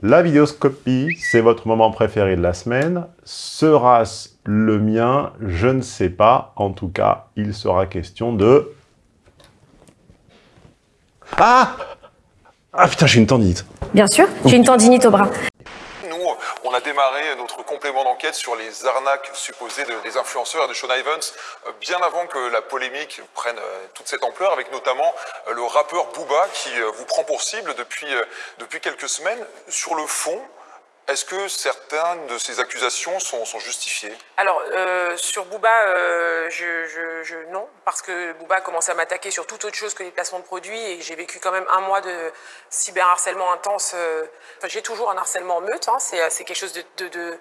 La vidéoscopie, c'est votre moment préféré de la semaine. Sera-ce le mien? Je ne sais pas. En tout cas, il sera question de... Ah Ah putain, j'ai une tendinite. Bien sûr, j'ai une tendinite au bras. On a démarré notre complément d'enquête sur les arnaques supposées de- des influenceurs et de Sean Ivans euh, bien avant que la polémique prenne euh, toute cette ampleur, avec notamment euh, le rappeur Booba qui vous prend pour cible depuis, depuis quelques semaines. Sur le fond, est-ce que certaines de ces accusations sont, justifiées? Alors, euh, sur Booba, euh, je, non, parce que Booba a commencé à m'attaquer sur toute autre chose que les placements de produits et j'ai vécu quand même un mois de cyberharcèlement intense. euh, j'ai toujours un harcèlement en meute, hein, c'est quelque chose de-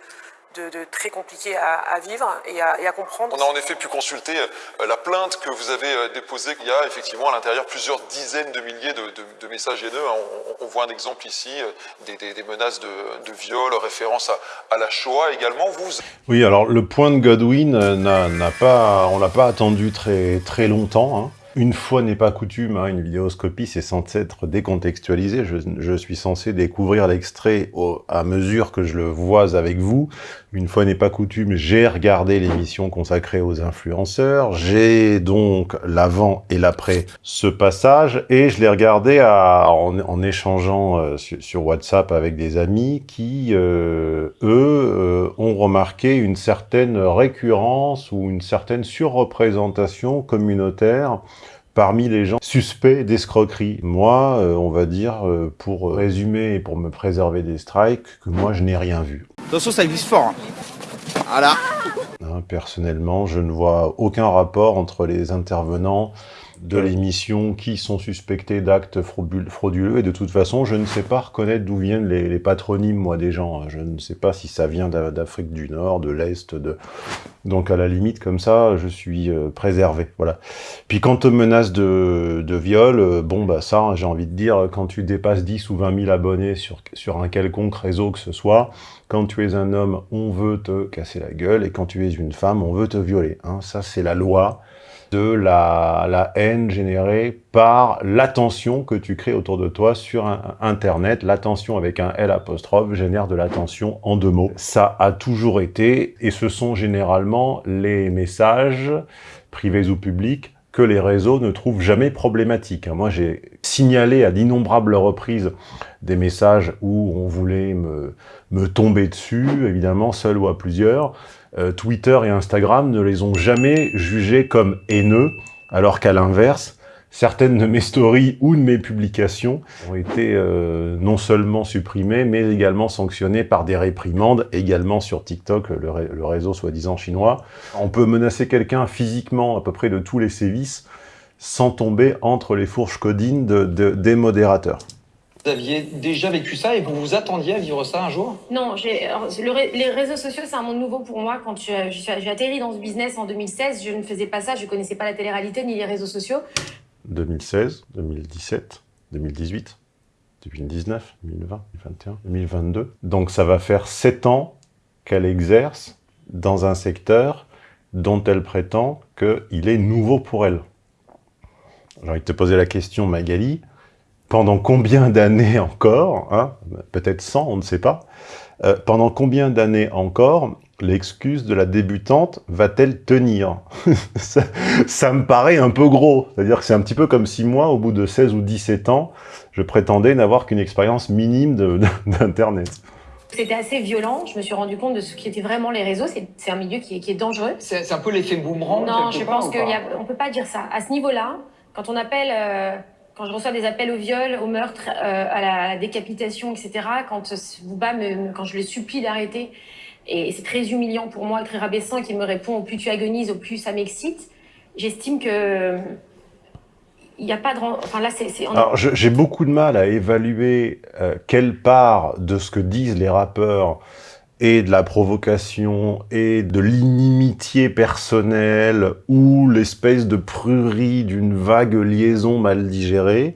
de- de très compliqué à, à vivre et à, et à comprendre. On a en effet pu consulter euh, la plainte que vous avez euh, déposée. Il y a effectivement à l'intérieur plusieurs dizaines de milliers de, de- de messages haineux. hein. On, on voit un exemple ici, euh, des, des- des menaces de, de viol, référence à, à la Shoah également. Vous, Oui, alors le point de Godwin n'a pas, on l'a pas attendu très très longtemps. hein. Une fois n'est pas coutume, hein, une vidéoscopie, c'est censé être décontextualisé. Je, je suis censé découvrir l'extrait au- à mesure que je le vois avec vous. Une fois n'est pas coutume, j'ai regardé l'émission consacrée aux influenceurs. J'ai donc l'avant et l'après ce passage, et je l'ai regardé en, échangeant euh, sur, WhatsApp avec des amis qui, euh, eux, euh, ont remarqué une certaine récurrence ou une certaine surreprésentation communautaire parmi les gens suspects d'escroquerie. Moi, on va dire, pour résumer et pour me préserver des strikes, que moi, je n'ai rien vu. Attention, ça glisse fort. hein. Voilà. Personnellement, je ne vois aucun rapport entre les intervenants de l'émission qui sont suspectés d'actes fraudul- frauduleux et de toute façon, je ne sais pas reconnaître d'où viennent les, les patronymes, moi, des gens. Je ne sais pas si ça vient d'A- d'Afrique du Nord, de l'Est, de... Donc, à la limite, comme ça, je suis euh, préservé, voilà. Puis, quant aux menaces de, de viol, euh, bon, bah ça, j'ai envie de dire, quand tu dépasses 10 ou 20 000 abonnés sur, sur un quelconque réseau que ce soit, quand tu es un homme, on veut te casser la gueule, et quand tu es une femme, on veut te violer. Hein. Ça, c'est la loi de la, haine générée par l'attention que tu crées autour de toi sur Internet. L'attention avec un L apostrophe génère de l'attention en deux mots. Ça a toujours été, et ce sont généralement les messages, privés ou publics, que les réseaux ne trouvent jamais problématiques. Moi, j'ai signalé à d'innombrables reprises des messages où on voulait me, me tomber dessus, évidemment, seul ou à plusieurs. Euh, Twitter et Instagram ne les ont jamais jugés comme haineux, alors qu'à l'inverse, certaines de mes stories ou de mes publications ont été euh, non seulement supprimées, mais également sanctionnées par des réprimandes, également sur TikTok, le, ré- le réseau soi-disant chinois. On peut menacer quelqu'un physiquement à peu près de tous les sévices, sans tomber entre les fourches codines de- de- des modérateurs. Vous aviez déjà vécu ça et vous vous attendiez à vivre ça un jour? Non, j'ai- le les réseaux sociaux, c'est un monde nouveau pour moi. Quand je- je suis- j'ai atterri dans ce business en 2016, je ne faisais pas ça, je ne connaissais pas la télé-réalité ni les réseaux sociaux. 2016, 2017, 2018, 2019, 2020, 2021, 2022. Donc ça va faire 7 ans qu'elle exerce dans un secteur dont elle prétend qu'il est nouveau pour elle. J'ai envie de te poser la question, Magali, pendant combien d'années encore, hein, peut-être 100, on ne sait pas, euh, pendant combien d'années encore l'excuse de la débutante va-t-elle tenir ça, ça me paraît un peu gros. C'est-à-dire que c'est un petit peu comme si moi, au bout de 16 ou 17 ans, je prétendais n'avoir qu'une expérience minime d'Internet. C'était assez violent, je me suis rendu compte de ce qui étaient vraiment les réseaux. C'est un milieu qui est, qui est dangereux. C'est un peu l'effet boomerang Non, je pense qu'on ne peut pas dire ça. À ce niveau-là, quand on appelle, euh, quand je reçois des appels au viol, au meurtre, euh, à la décapitation, etc., quand Bouba me, quand je le supplie d'arrêter, et c'est très humiliant pour moi, très rabaissant, qu'il me répond au plus tu agonises, au plus ça m'excite, j'estime que il n'y a pas de... Enfin là, c'est... Alors, j'ai beaucoup de mal à évaluer euh, quelle part de ce que disent les rappeurs et de la provocation et de l'inimitié personnelle ou l'espèce de prurie d'une vague liaison mal digérée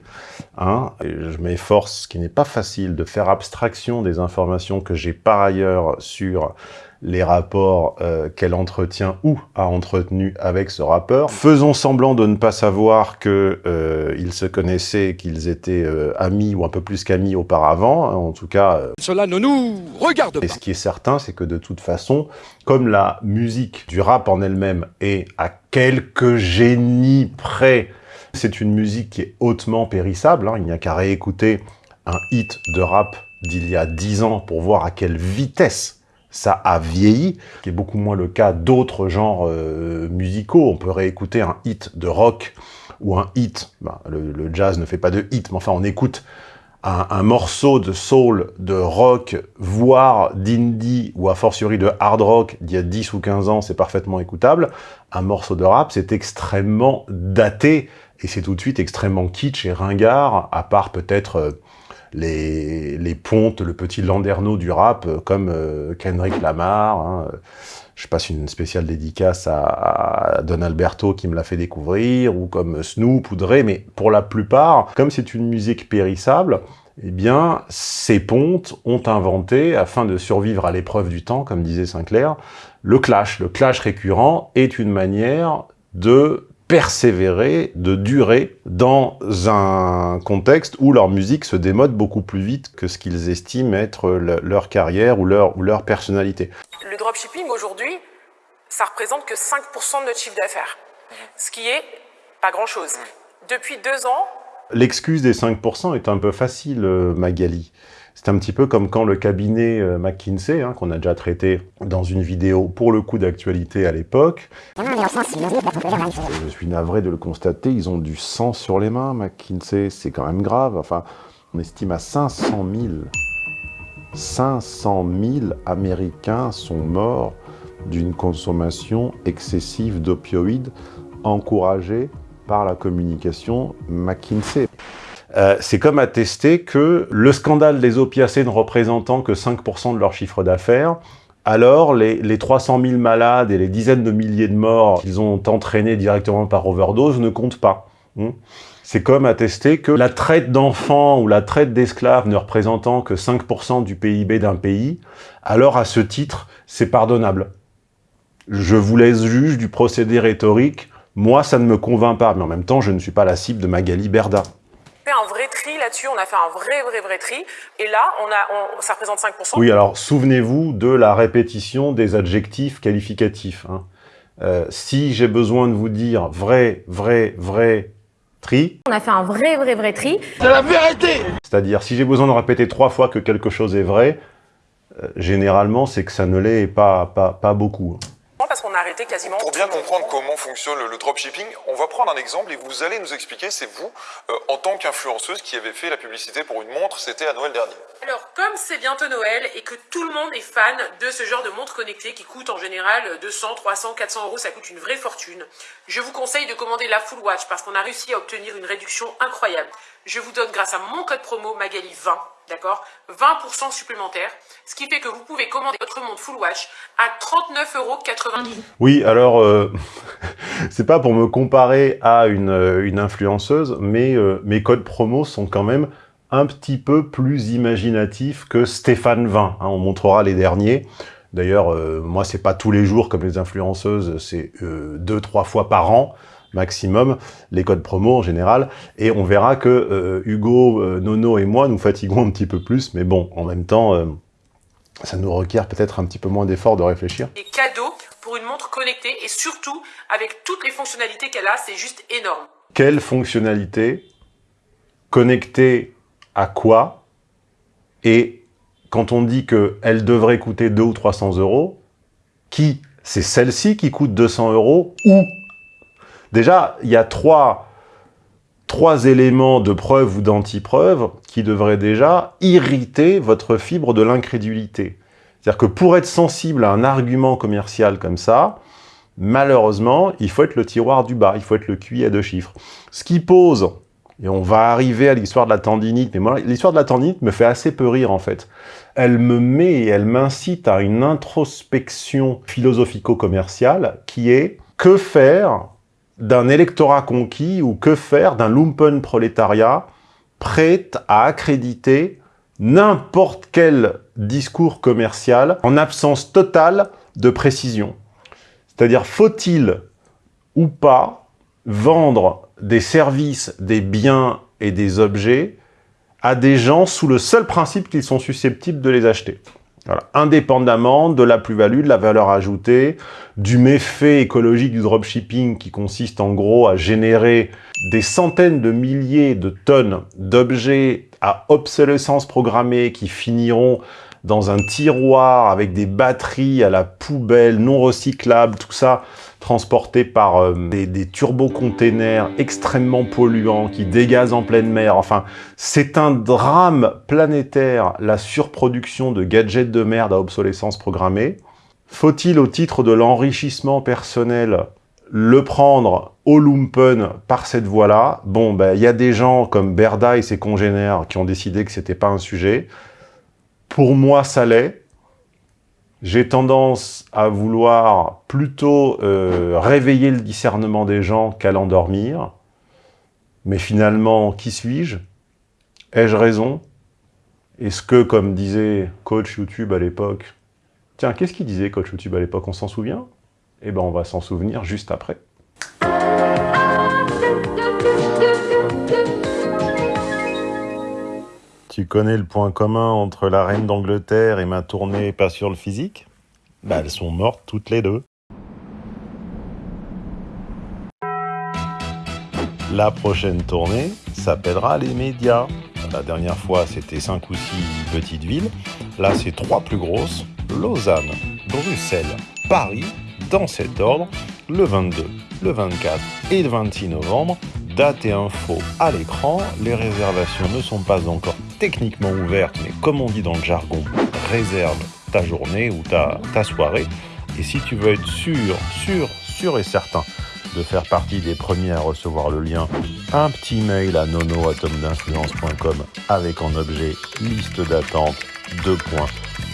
Hein, je m'efforce, ce qui n'est pas facile, de faire abstraction des informations que j'ai par ailleurs sur les rapports euh, qu'elle entretient ou a entretenu avec ce rappeur. Faisons semblant de ne pas savoir qu'ils euh, se connaissaient, qu'ils étaient euh, amis ou un peu plus qu'amis auparavant, hein, en tout cas... Euh, Cela ne nous regarde pas. Et ce qui est certain, c'est que de toute façon, comme la musique du rap en elle-même est à quelques génies près, c'est une musique qui est hautement périssable, hein, il n'y a qu'à réécouter un hit de rap d'il y a dix ans pour voir à quelle vitesse ça a vieilli, qui est beaucoup moins le cas d'autres genres euh, musicaux. On peut réécouter un hit de rock ou un hit, bah, le, jazz ne fait pas de hit, mais enfin on écoute un, un morceau de soul, de rock, voire d'indie, ou a fortiori de hard rock d'il y a 10 ou 15 ans, c'est parfaitement écoutable. Un morceau de rap, c'est extrêmement daté, et c'est tout de suite extrêmement kitsch et ringard, à part peut-être... Euh, les, pontes, le petit landerneau du rap, euh, comme euh, Kendrick Lamar. Hein. Je passe une spéciale dédicace à, à, Don Alberto qui me l'a fait découvrir, ou comme Snoop ou Dre, mais pour la plupart, comme c'est une musique périssable, eh bien, ces pontes ont inventé, afin de survivre à l'épreuve du temps, comme disait Sinclair, le clash. Le clash récurrent est une manière de persévérer, de durer dans un contexte où leur musique se démode beaucoup plus vite que ce qu'ils estiment être le, leur carrière ou leur, ou leur personnalité. Le dropshipping aujourd'hui, ça représente que 5% de notre chiffre d'affaires, ce qui est pas grand-chose. Depuis deux ans... L'excuse des 5% est un peu facile, euh, Magali. C'est un petit peu comme quand le cabinet euh, McKinsey, hein, qu'on a déjà traité dans une vidéo pour le coup d'actualité à l'époque. Je suis navré de le constater, ils ont du sang sur les mains, McKinsey, c'est quand même grave. Enfin, on estime à 500 000. 500 000 Américains sont morts d'une consommation excessive d'opioïdes encouragée par la communication McKinsey. Euh, c'est comme attester que le scandale des opiacés ne représentant que 5% de leur chiffre d'affaires, alors les, les 300 000 malades et les dizaines de milliers de morts qu'ils ont entraînés directement par overdose ne comptent pas. Hmm. C'est comme attester que la traite d'enfants ou la traite d'esclaves ne représentant que 5% du PIB d'un pays, alors à ce titre, c'est pardonnable. Je vous laisse juge du procédé rhétorique, moi ça ne me convainc pas, mais en même temps je ne suis pas la cible de Magali Berda fait un vrai tri là-dessus, on a fait un vrai, vrai, vrai tri. Et là, on a, on, ça représente 5%. Oui, alors souvenez-vous de la répétition des adjectifs qualificatifs. Hein. Euh, si j'ai besoin de vous dire vrai, vrai, vrai, tri... On a fait un vrai, vrai, vrai tri. C'est la vérité C'est-à-dire, si j'ai besoin de répéter trois fois que quelque chose est vrai, euh, généralement, c'est que ça ne l'est pas, pas, pas beaucoup parce qu'on a arrêté quasiment... Pour bien comprendre comment fonctionne le, le, dropshipping, on va prendre un exemple et vous allez nous expliquer, c'est vous, euh, en tant qu'influenceuse, qui avez fait la publicité pour une montre, c'était à Noël dernier. Alors, comme c'est bientôt Noël et que tout le monde est fan de ce genre de montre connectée qui coûte en général 200, 300, 400 euros, ça coûte une vraie fortune, je vous conseille de commander la Full Watch parce qu'on a réussi à obtenir une réduction incroyable. Je vous donne grâce à mon code promo Magali20 d'accord 20% supplémentaire, ce qui fait que vous pouvez commander votre montre Full Watch à 39,90€. Oui, alors, euh, c'est pas pour me comparer à une, euh, influenceuse, mais euh, mes codes promo sont quand même un petit peu plus imaginatifs que Stéphane 20. Hein, on montrera les derniers. D'ailleurs, moi, c'est pas tous les jours comme les influenceuses, c'est deux, trois fois par an maximum, les codes promo en général, et on verra que euh, Hugo, euh, Nono et moi nous fatiguons un petit peu plus, mais bon, en même temps, euh, ça nous requiert peut-être un petit peu moins d'effort de réfléchir. Des cadeaux pour une montre connectée, et surtout, avec toutes les fonctionnalités qu'elle a, c'est juste énorme. Quelle fonctionnalité Connectée à quoi Et quand on dit qu'elle devrait coûter 2 ou 300 euros, qui C'est celle-ci qui coûte 200 euros ou Déjà, il y a trois, trois éléments de preuve ou d'anti-preuve qui devraient déjà irriter votre fibre de l'incrédulité. C'est-à-dire que pour être sensible à un argument commercial comme ça, malheureusement, il faut être le tiroir du bas, il faut être le QI à deux chiffres. Ce qui pose, et on va arriver à l'histoire de la tendinite, mais l'histoire de la tendinite me fait assez peu rire en fait. Elle me met et elle m'incite à une introspection philosophico-commerciale qui est que faire d'un électorat conquis ou que faire d'un lumpen prolétariat prête à accréditer n'importe quel discours commercial en absence totale de précision? C'est-à-dire, faut-il ou pas vendre des services, des biens et des objets à des gens sous le seul principe qu'ils sont susceptibles de les acheter? Indépendamment de la plus-value, de la valeur ajoutée, du méfait écologique du dropshipping qui consiste en gros à générer des centaines de milliers de tonnes d'objets à obsolescence programmée qui finiront dans un tiroir avec des batteries à la poubelle, non recyclables, tout ça transporté par euh, des, des turbo-containers extrêmement polluants qui dégazent en pleine mer. Enfin, c'est un drame planétaire, la surproduction de gadgets de merde à obsolescence programmée. Faut-il, au titre de l'enrichissement personnel, le prendre au lumpen par cette voie-là? Bon, ben, il y a des gens comme Berda et ses congénères qui ont décidé que c'était pas un sujet. Pour moi, ça l'est. J'ai tendance à vouloir plutôt euh, réveiller le discernement des gens qu'à l'endormir. Mais finalement, qui suis-je? Ai-je raison? Est-ce que, comme disait coach YouTube à l'époque... Tiens, qu'est-ce qu'il disait coach YouTube à l'époque? On s'en souvient? Eh ben, on va s'en souvenir juste après. Tu connais le point commun entre la reine d'Angleterre et ma tournée pas sur le physique? Bah elles sont mortes toutes les deux. La prochaine tournée s'appellera les médias. La dernière fois c'était 5 ou 6 petites villes. Là c'est trois plus grosses. Lausanne, Bruxelles, Paris, dans cet ordre, le 22, le 24 et le 26 novembre date et info à l'écran. Les réservations ne sont pas encore techniquement ouvertes, mais comme on dit dans le jargon, réserve ta journée ou ta, ta soirée. Et si tu veux être sûr, sûr, sûr et certain de faire partie des premiers à recevoir le lien, un petit mail à nonoatomdinfluence.com avec en objet liste d'attente, deux points,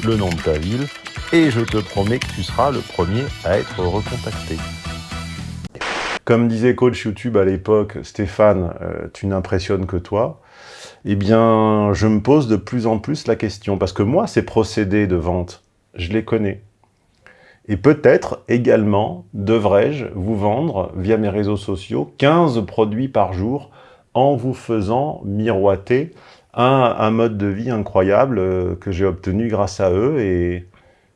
le nom de ta ville, et je te promets que tu seras le premier à être recontacté. Comme disait coach YouTube à l'époque, Stéphane, euh, tu n'impressionnes que toi. Eh bien, je me pose de plus en plus la question, parce que moi, ces procédés de vente, je les connais. Et peut-être également devrais-je vous vendre, via mes réseaux sociaux, 15 produits par jour en vous faisant miroiter un, mode de vie incroyable euh, que j'ai obtenu grâce à eux. Et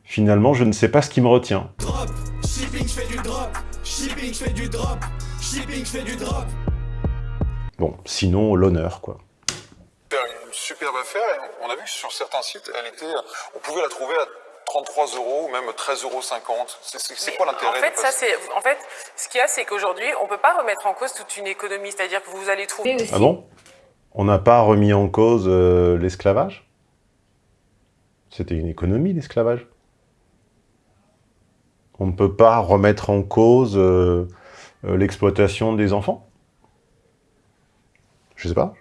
finalement, je ne sais pas ce qui me retient. Shipping, je fais du drop. Shipping, je fais du drop. Bon, sinon, l'honneur, quoi. Une superbe affaire. Et on a vu que sur certains sites, elle était, on pouvait la trouver à 33 euros ou même 13,50 euros. C'est- quoi l'intérêt En de fait, ça passer- c'est, en fait, ce qu'il y a, c'est qu'aujourd'hui, on peut pas remettre en cause toute une économie. C'est-à-dire que vous allez trouver. Ah bon? On n'a pas remis en cause euh, l'esclavage? C'était une économie, l'esclavage? On ne peut pas remettre en cause euh, euh, l'exploitation des enfants? Je sais pas.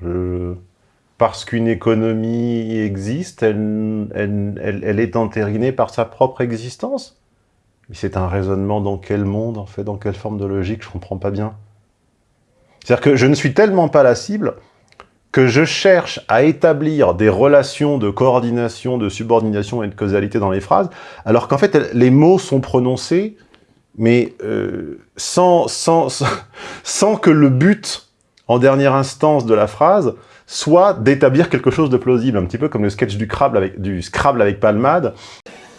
Parce qu'une économie existe, elle, elle- est entérinée par sa propre existence? C'est un raisonnement dans quel monde, en fait Dans quelle forme de logique Je comprends pas bien. C'est-à-dire que je ne suis tellement pas la cible que je cherche à établir des relations de coordination, de subordination et de causalité dans les phrases, alors qu'en fait, les mots sont prononcés, mais euh, sans, sans, sans, que le but, en dernière instance de la phrase, soit d'établir quelque chose de plausible, un petit peu comme le sketch du du Scrabble avec Palmade.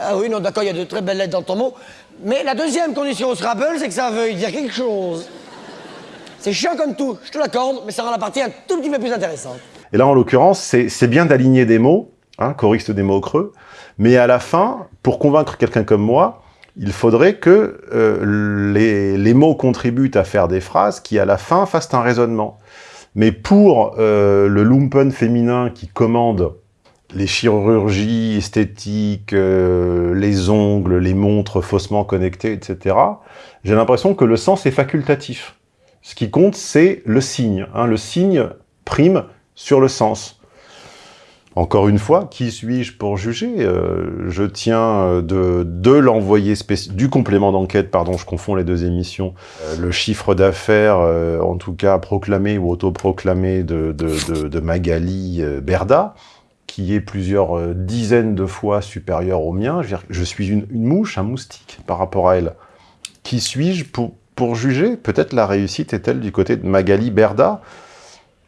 Ah oui, non, d'accord, il y a de très belles lettres dans ton mot. Mais la deuxième condition au Scrabble, c'est que ça veuille dire quelque chose. C'est chiant comme tout, je te l'accorde, mais ça rend la partie un tout petit peu plus intéressante. Et là, en l'occurrence, c'est bien d'aligner des mots, hein, choriste des mots creux, mais à la fin, pour convaincre quelqu'un comme moi, il faudrait que euh, les, les mots contribuent à faire des phrases qui, à la fin, fassent un raisonnement. Mais pour euh, le lumpen féminin qui commande les chirurgies esthétiques, euh, les ongles, les montres faussement connectées, etc., j'ai l'impression que le sens est facultatif. Ce qui compte, c'est le signe. hein. Le signe prime sur le sens. Encore une fois, qui suis-je pour juger? Euh, Je tiens euh, de, de l'envoyé du complément d'enquête, pardon, je confonds les deux émissions, euh, le chiffre d'affaires, en tout cas proclamé ou autoproclamé de, de, Magali Berda, qui est plusieurs dizaines de fois supérieur au mien. Je, je suis une, une, mouche, un moustique par rapport à elle. Qui suis-je pour, pour juger. Peut-être la réussite est-elle du côté de Magali Berda.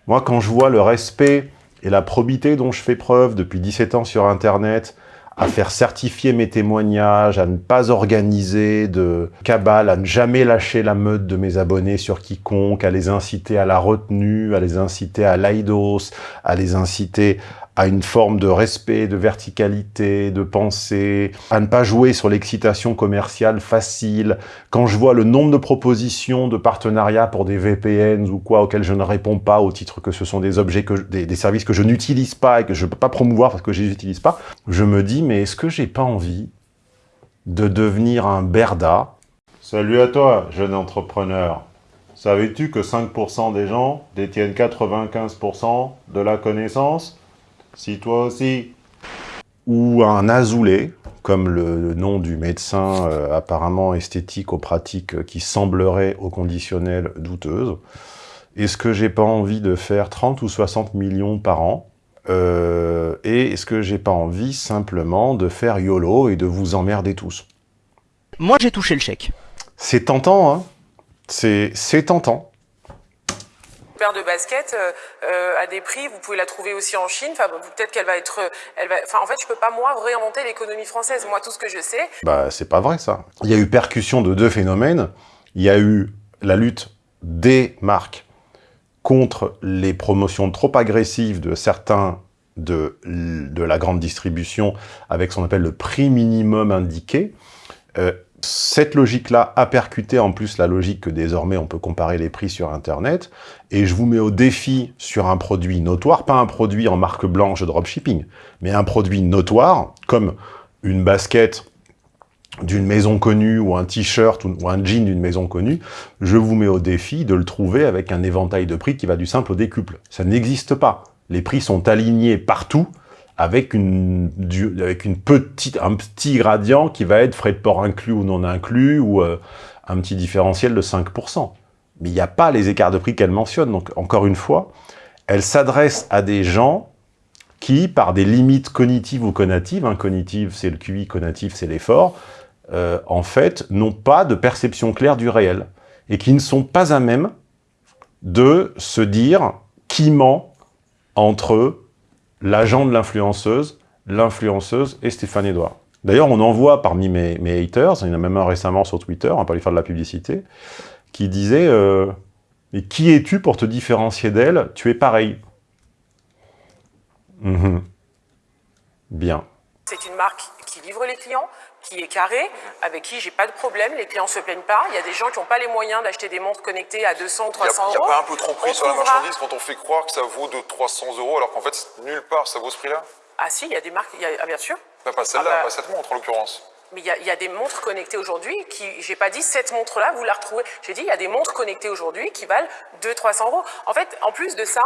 Moi, quand je vois le respect et la probité dont je fais preuve depuis 17 ans sur Internet, à faire certifier mes témoignages, à ne pas organiser de cabale, à ne jamais lâcher la meute de mes abonnés sur quiconque, à les inciter à la retenue, à les inciter à l'aidos, à les inciter à une forme de respect, de verticalité, de pensée, à ne pas jouer sur l'excitation commerciale facile. Quand je vois le nombre de propositions de partenariats pour des VPN ou quoi auxquels je ne réponds pas au titre que ce sont des objets, que des services que je n'utilise pas et que je ne peux pas promouvoir parce que je les utilise pas, je me dis mais est-ce que j'ai pas envie de devenir un berda? Salut à toi, jeune entrepreneur. Savais-tu que 5% des gens détiennent 95% de la connaissance? Si toi aussi. Ou un azoulé, comme le, nom du médecin euh, apparemment esthétique aux pratiques euh, qui semblerait au conditionnel douteuse. Est-ce que j'ai pas envie de faire 30 ou 60 millions par an euh, Et est-ce que j'ai pas envie simplement de faire YOLO et de vous emmerder tous? Moi j'ai touché le chèque. C'est tentant, hein C'est tentant paire de baskets euh, euh, à des prix, vous pouvez la trouver aussi en Chine. Enfin, peut-être qu'elle va être, elle va. Enfin, en fait, je peux pas moi réinventer l'économie française. Moi, tout ce que je sais. Bah, c'est pas vrai ça. Il y a eu percussion de deux phénomènes. Il y a eu la lutte des marques contre les promotions trop agressives de certains de, la grande distribution avec ce qu'on appelle le prix minimum indiqué. Euh, cette logique-là a percuté en plus la logique que désormais on peut comparer les prix sur Internet, et je vous mets au défi sur un produit notoire, pas un produit en marque blanche de dropshipping, mais un produit notoire, comme une basket d'une maison connue, ou un t-shirt, ou un jean d'une maison connue, je vous mets au défi de le trouver avec un éventail de prix qui va du simple au décuple. Ça n'existe pas. Les prix sont alignés partout, avec une, avec une petite, un petit gradient qui va être frais de port inclus ou non inclus, ou euh, un petit différentiel de 5%. Mais il n'y a pas les écarts de prix qu'elle mentionne. Donc, encore une fois, elle s'adresse à des gens qui, par des limites cognitives ou conatives, hein, c'est le QI, conatif c'est l'effort, euh, en fait, n'ont pas de perception claire du réel, et qui ne sont pas à même de se dire qui ment entre l'agent de l'influenceuse, l'influenceuse et Stéphane Edouard. D'ailleurs, on en voit parmi mes, haters, il y en a même un récemment sur Twitter, on peut lui faire de la publicité, qui disait euh, Mais qui es-tu pour te différencier d'elle? Tu es pareil. Mhm. Bien. C'est une marque qui livre les clients, qui est carré, avec qui j'ai pas de problème, les clients se plaignent pas. Il y a des gens qui n'ont pas les moyens d'acheter des montres connectées à 200 ou 300 euros. Il n'y a, pas un peu trop prix sur la marchandise quand on fait croire que ça vaut de 300 euros alors qu'en fait nulle part ça vaut ce prix-là? Ah si, il y a des marques, ah, bien sûr. pas celle-là, ah bah... pas cette montre en l'occurrence. Mais il y, a des montres connectées aujourd'hui qui, j'ai pas dit cette montre-là, vous la retrouvez. J'ai dit il y a des montres connectées aujourd'hui qui valent 200-300 euros. En fait, en plus de ça,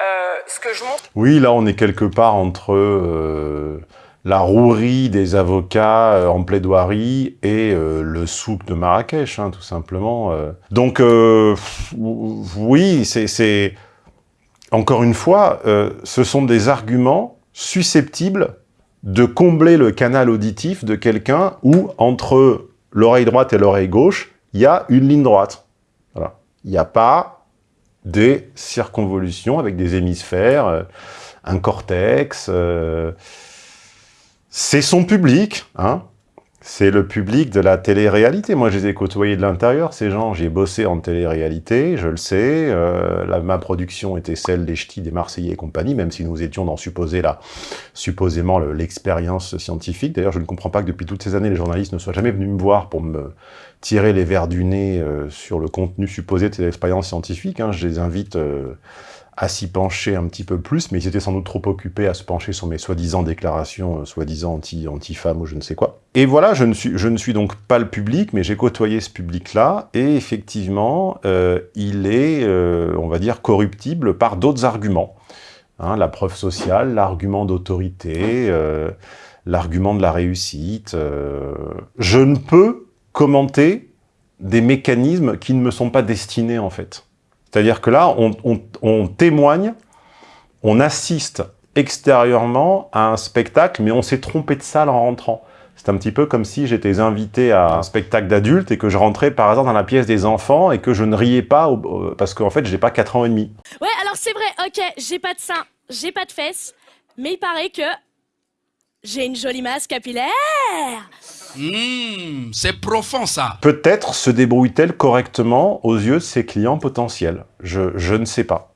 euh, ce que je montre... Oui, là on est quelque part entre... Euh la rouerie des avocats euh, en plaidoirie et euh, le souk de Marrakech, hein, tout simplement. Euh. Donc, oui, c'est... Encore une fois, ce sont des arguments susceptibles de combler le canal auditif de quelqu'un où, entre l'oreille droite et l'oreille gauche, il y a une ligne droite. Il n'y a pas des circonvolutions avec des hémisphères, un cortex c'est son public, hein c'est le public de la télé-réalité. Moi, je les ai côtoyés de l'intérieur, ces gens. J'ai bossé en télé-réalité, je le sais. Euh, ma production était celle des Ch'tis, des Marseillais et compagnie, même si nous étions dans là, supposément l'expérience scientifique. D'ailleurs, je ne comprends pas que depuis toutes ces années, les journalistes ne soient jamais venus me voir pour me tirer les verres du nez euh, sur le contenu supposé de ces expériences scientifiques. Hein. Je les invite... Euh, à s'y pencher un petit peu plus, mais ils étaient sans doute trop occupés à se pencher sur mes soi-disant déclarations, euh, soi-disant anti-femmes anti ou je ne sais quoi. Et voilà, je ne suis, je ne suis donc pas le public, mais j'ai côtoyé ce public-là, et effectivement, euh, il est, euh, on va dire, corruptible par d'autres arguments. Hein, la preuve sociale, l'argument d'autorité, l'argument de la réussite. je ne peux commenter des mécanismes qui ne me sont pas destinés, en fait. C'est-à-dire que là, on, témoigne, on assiste extérieurement à un spectacle, mais on s'est trompé de salle en rentrant. C'est un petit peu comme si j'étais invité à un spectacle d'adultes et que je rentrais par hasard dans la pièce des enfants et que je ne riais pas parce qu'en fait, j'ai pas 4 ans et demi. Ouais, alors c'est vrai, ok, j'ai pas de seins, j'ai pas de fesses, mais il paraît que j'ai une jolie masse capillaire. Hmm, c'est profond ça. Peut-être se débrouille-t-elle correctement aux yeux de ses clients potentiels. Je, je ne sais pas.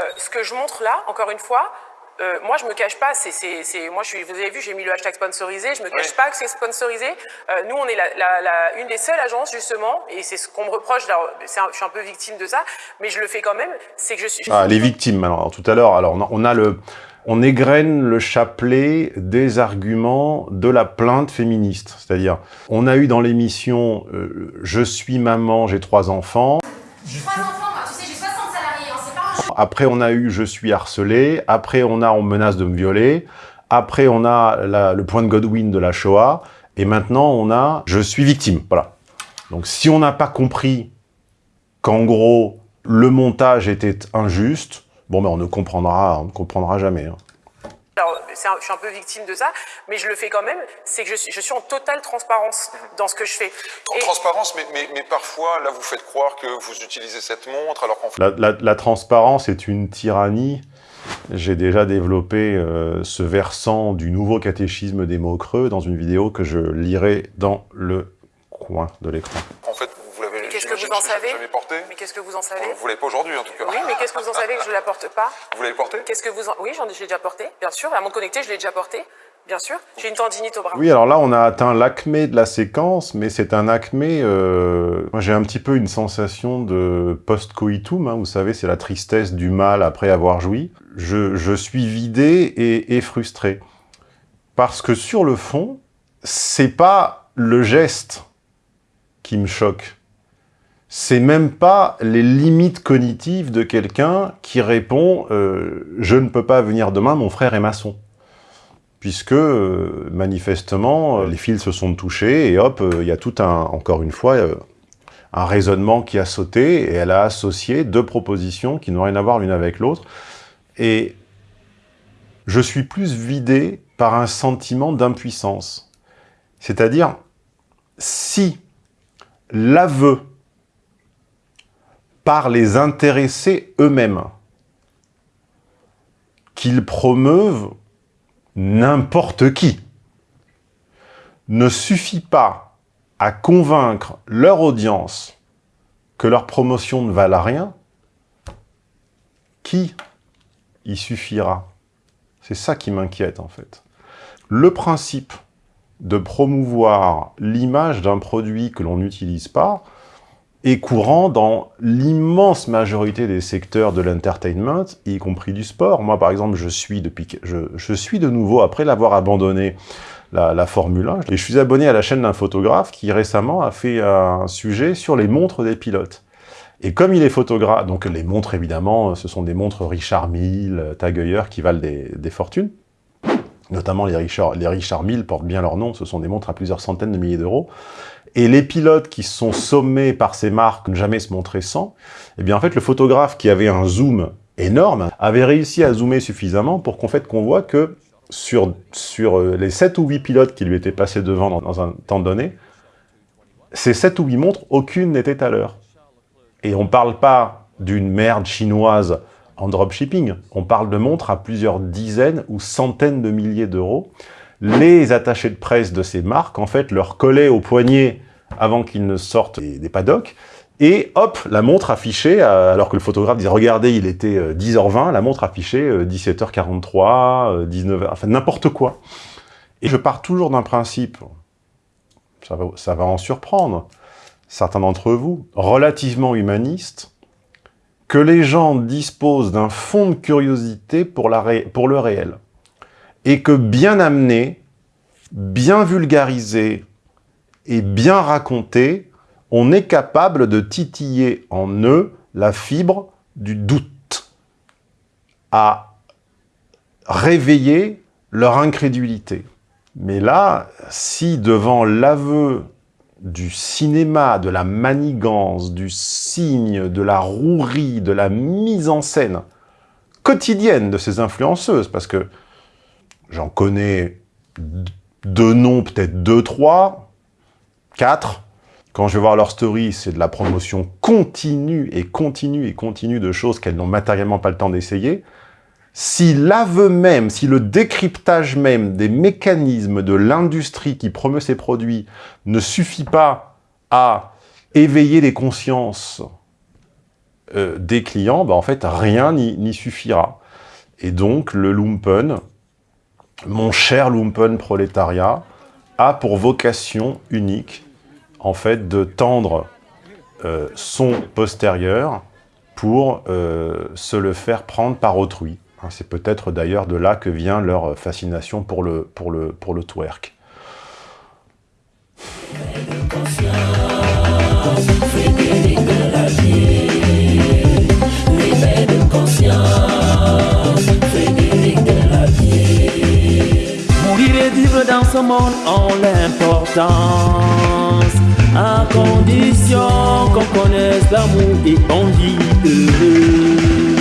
Euh, ce que je montre là, encore une fois, euh, moi je me cache pas, c'est, c'est, c'est- moi je suis, vous avez vu, j'ai mis le hashtag sponsorisé, je me cache pas que c'est sponsorisé. Euh, nous on est la, la- la- une des seules agences justement, et c'est ce qu'on me reproche, alors, c'est un- je suis un peu victime de ça, mais je le fais quand même, c'est que je suis... je Ah, suis- les victimes, alors tout à l'heure, alors on a, on a le... On égrène le chapelet des arguments de la plainte féministe. C'est-à-dire, on a eu dans l'émission euh, Je suis maman, j'ai trois enfants ». Trois enfants, moi, tu sais, j'ai 60 salariés, hein, c'est pas un Après, on a eu « Je suis harcelé ». Après, on a « On me menace de me violer ». Après, on a la- le point de Godwin de la Shoah. Et maintenant, on a « Je suis victime ». Voilà. Donc, si on n'a pas compris qu'en gros, le montage était injuste, bon, ben, on ne comprendra, on ne comprendra jamais. hein. Alors, un- je suis un peu victime de ça, mais je le fais quand même, c'est que je suis, je suis en totale transparence dans ce que je fais. En transparence, mais, mais, mais parfois, là, vous faites croire que vous utilisez cette montre, alors qu'en fait... La, la- la transparence est une tyrannie. J'ai déjà développé euh, ce versant du nouveau catéchisme des mots creux dans une vidéo que je lirai dans le coin de l'écran. En fait, vous en savez porté. Mais qu'est-ce que vous en savez Vous l'avez pas aujourd'hui, en tout cas. Oui, mais qu'est-ce que vous en savez que je ne la porte pas Vous l'avez porté Qu'est-ce que vous en... Oui, j'en ai, déjà porté, bien sûr. La montre connectée, je l'ai déjà portée, bien sûr. J'ai une tendinite au bras. Oui, alors là, on a atteint l'acmé de la séquence, mais c'est un acmé... euh, Moi, j'ai un petit peu une sensation de post-coitum, hein, vous savez, c'est la tristesse du mal après avoir joui. Je, je suis vidé et, et frustré. Parce que sur le fond, c'est pas le geste qui me choque. C'est même pas les limites cognitives de quelqu'un qui répond euh, Je ne peux pas venir demain, mon frère est maçon » puisque euh, manifestement, euh, les fils se sont touchés, et hop, euh, il y a tout un, encore une fois, euh, un raisonnement qui a sauté, et elle a associé deux propositions qui n'ont rien à voir l'une avec l'autre, et je suis plus vidé par un sentiment d'impuissance. C'est-à-dire, si l'aveu par les intéressés eux-mêmes. Qu'ils promeuvent n'importe qui. Ne suffit pas à convaincre leur audience que leur promotion ne valent rien, qui y suffira? C'est ça qui m'inquiète en fait. Le principe de promouvoir l'image d'un produit que l'on n'utilise pas est courant dans l'immense majorité des secteurs de l'entertainment, y compris du sport. Moi, par exemple, je suis, depuis, je, suis de nouveau, après l'avoir abandonné la, la Formule 1, et je suis abonné à la chaîne d'un photographe qui récemment a fait un sujet sur les montres des pilotes. Et comme il est photographe, donc les montres évidemment, ce sont des montres Richard Mille, Tag Heuer qui valent des, des fortunes, notamment les Richard, les Richard Mille portent bien leur nom, ce sont des montres à plusieurs centaines de milliers d'euros. Et les pilotes qui sont sommés par ces marques ne jamais se montrer sans, eh bien en fait le photographe qui avait un zoom énorme avait réussi à zoomer suffisamment pour qu'en fait qu'on voit que sur, sur euh, les 7 ou 8 pilotes qui lui étaient passés devant dans, dans un temps donné, ces 7 ou 8 montres, aucune n'était à l'heure. Et on parle pas d'une merde chinoise en dropshipping, on parle de montres à plusieurs dizaines ou centaines de milliers d'euros. Les attachés de presse de ces marques, en fait, leur collaient au poignet avant qu'ils ne sortent des, paddocks, et hop, la montre affichée, euh, alors que le photographe disait « Regardez, il était euh, 10h20 », la montre affichait euh, 17h43, euh, 19h, enfin n'importe quoi. Et je pars toujours d'un principe, ça va, en surprendre, certains d'entre vous, relativement humaniste, que les gens disposent d'un fond de curiosité pour le réel. Et que bien amené, bien vulgarisé et bien raconté, on est capable de titiller en eux la fibre du doute. À réveiller leur incrédulité. Mais là, si devant l'aveu du cinéma, de la manigance, du signe, de la rouerie, de la mise en scène quotidienne de ces influenceuses, parce que j'en connais deux noms, peut-être deux, trois, quatre. Quand je vais voir leur story, c'est de la promotion continue et continue et continue de choses qu'elles n'ont matériellement pas le temps d'essayer. Si l'aveu même, si le décryptage même des mécanismes de l'industrie qui promeut ces produits ne suffit pas à éveiller les consciences euh, des clients, bah en fait, rien n'y suffira. Et donc, le lumpen, mon cher lumpen prolétariat, a pour vocation unique, en fait, de tendre euh, son postérieur pour euh, se le faire prendre par autrui. Hein, c'est peut-être d'ailleurs de là que vient leur fascination pour le, pour le, pour le twerk. Ce monde ont l'importance, à condition qu'on connaisse l'amour et qu'on vit heureux.